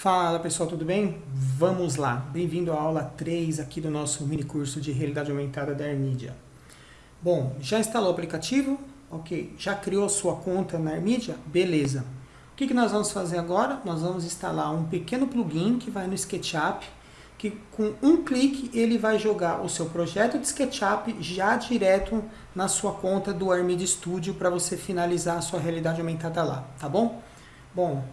Fala pessoal, tudo bem? Vamos lá, bem-vindo à aula 3 aqui do nosso mini curso de realidade aumentada da Armedia. Bom, já instalou o aplicativo? Ok. Já criou sua conta na Armedia? Beleza. O que, que nós vamos fazer agora? Nós vamos instalar um pequeno plugin que vai no SketchUp, que com um clique ele vai jogar o seu projeto de SketchUp já direto na sua conta do Armedia Studio para você finalizar a sua realidade aumentada lá, tá bom? Bom,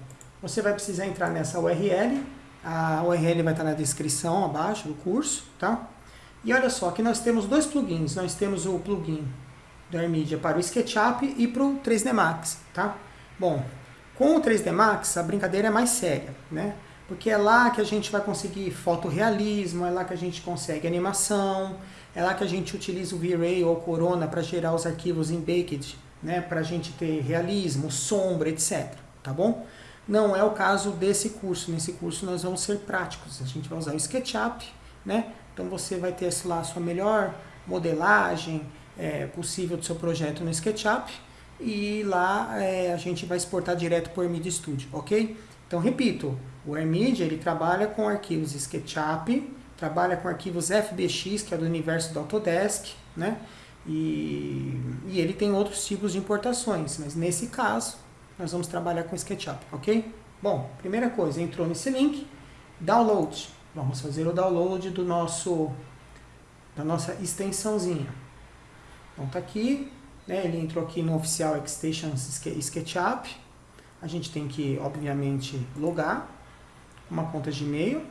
você vai precisar entrar nessa URL, a URL vai estar na descrição abaixo do curso, tá? E olha só, aqui nós temos dois plugins, nós temos o plugin do AirMedia para o SketchUp e para o 3D Max, tá? Bom, com o 3D Max a brincadeira é mais séria, né? Porque é lá que a gente vai conseguir fotorrealismo, é lá que a gente consegue animação, é lá que a gente utiliza o V-Ray ou Corona para gerar os arquivos em Baked, né? Para a gente ter realismo, sombra, etc. Tá bom? Não é o caso desse curso. Nesse curso nós vamos ser práticos. A gente vai usar o SketchUp, né? Então você vai ter lá a sua melhor modelagem é, possível do seu projeto no SketchUp e lá é, a gente vai exportar direto para o Media Studio, ok? Então repito, o AirMedia ele trabalha com arquivos SketchUp, trabalha com arquivos FBX, que é do universo do Autodesk, né? E, e ele tem outros tipos de importações, mas nesse caso nós vamos trabalhar com SketchUp, ok? Bom, primeira coisa, entrou nesse link, download. Vamos fazer o download do nosso, da nossa extensãozinha. Então tá aqui, né, ele entrou aqui no oficial Extensions SketchUp. A gente tem que, obviamente, logar uma conta de e-mail.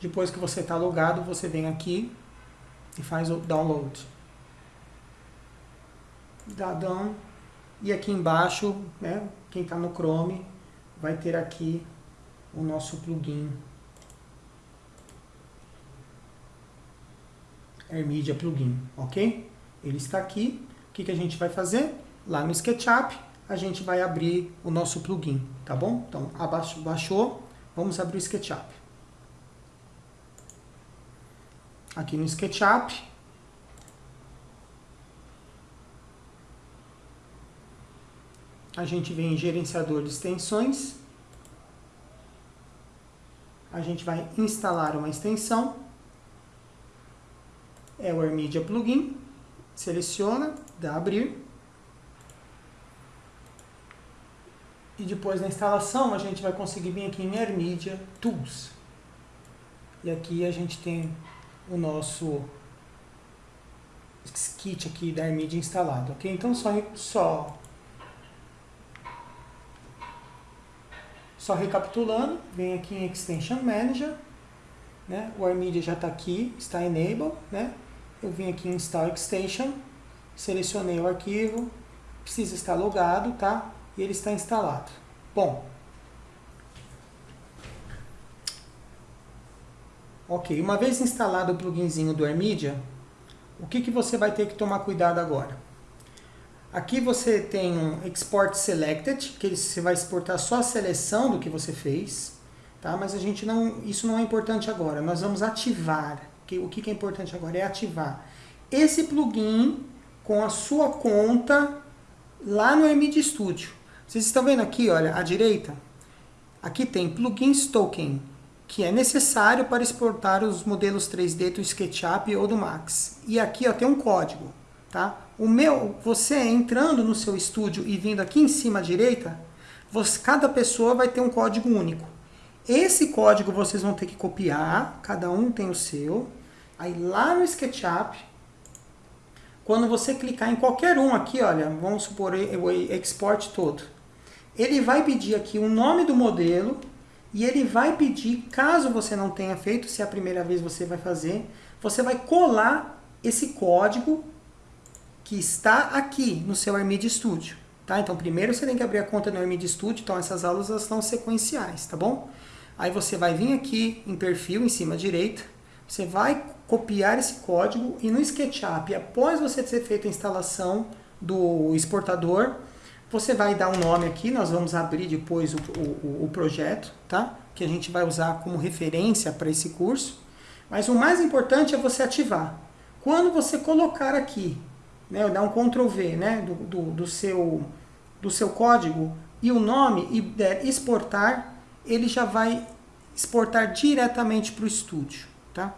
Depois que você está logado, você vem aqui e faz o download down. E aqui embaixo, né, quem está no Chrome, vai ter aqui o nosso plugin AirMedia Plugin, ok? Ele está aqui. O que, que a gente vai fazer? Lá no SketchUp, a gente vai abrir o nosso plugin, tá bom? Então, abaixo, baixou, vamos abrir o SketchUp. Aqui no SketchUp, a gente vem em gerenciador de extensões, a gente vai instalar uma extensão, é o AirMedia Plugin, seleciona, dá abrir, e depois da instalação a gente vai conseguir vir aqui em AirMedia Tools, e aqui a gente tem o nosso kit aqui da AirMedia instalado, ok? Então só, só Só recapitulando, vem aqui em Extension Manager, né? o AirMedia já está aqui, está Enable, né? eu vim aqui em Install Extension, selecionei o arquivo, precisa estar logado, tá? E ele está instalado. Bom, Ok, uma vez instalado o pluginzinho do AirMedia, o que, que você vai ter que tomar cuidado agora? Aqui você tem um Export Selected, que você vai exportar só a seleção do que você fez, tá? mas a gente não, isso não é importante agora. Nós vamos ativar. O que é importante agora é ativar esse plugin com a sua conta lá no MD Studio. Vocês estão vendo aqui, olha, à direita? Aqui tem Plugins Token, que é necessário para exportar os modelos 3D do SketchUp ou do Max. E aqui ó, tem um código. Tá? O meu, você entrando no seu estúdio e vindo aqui em cima à direita, você, cada pessoa vai ter um código único. Esse código vocês vão ter que copiar, cada um tem o seu. Aí lá no SketchUp, quando você clicar em qualquer um aqui, olha, vamos supor o export todo, ele vai pedir aqui o nome do modelo e ele vai pedir, caso você não tenha feito, se é a primeira vez você vai fazer, você vai colar esse código que está aqui no seu AirMedia Studio. Tá? Então, primeiro você tem que abrir a conta no AirMedia Studio, então essas aulas elas são sequenciais, tá bom? Aí você vai vir aqui em perfil, em cima à direita, você vai copiar esse código e no SketchUp, após você ter feito a instalação do exportador, você vai dar um nome aqui, nós vamos abrir depois o, o, o projeto, tá? que a gente vai usar como referência para esse curso. Mas o mais importante é você ativar. Quando você colocar aqui né, dar um Ctrl V né, do, do, do, seu, do seu código, e o nome e der exportar, ele já vai exportar diretamente para o estúdio, tá?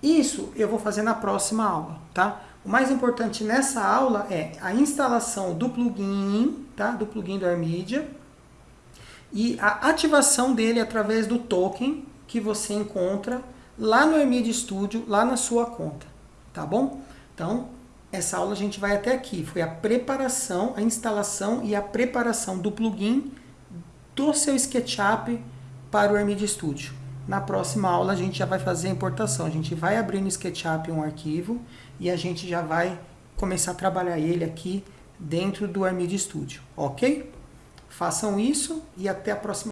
Isso eu vou fazer na próxima aula, tá? O mais importante nessa aula é a instalação do plugin, tá? Do plugin do AirMedia e a ativação dele através do token que você encontra lá no AirMedia Studio, lá na sua conta, tá bom? Então, essa aula a gente vai até aqui. Foi a preparação, a instalação e a preparação do plugin do seu SketchUp para o AirMedia Studio. Na próxima aula a gente já vai fazer a importação. A gente vai abrir no SketchUp um arquivo e a gente já vai começar a trabalhar ele aqui dentro do AirMedia Studio, ok? Façam isso e até a próxima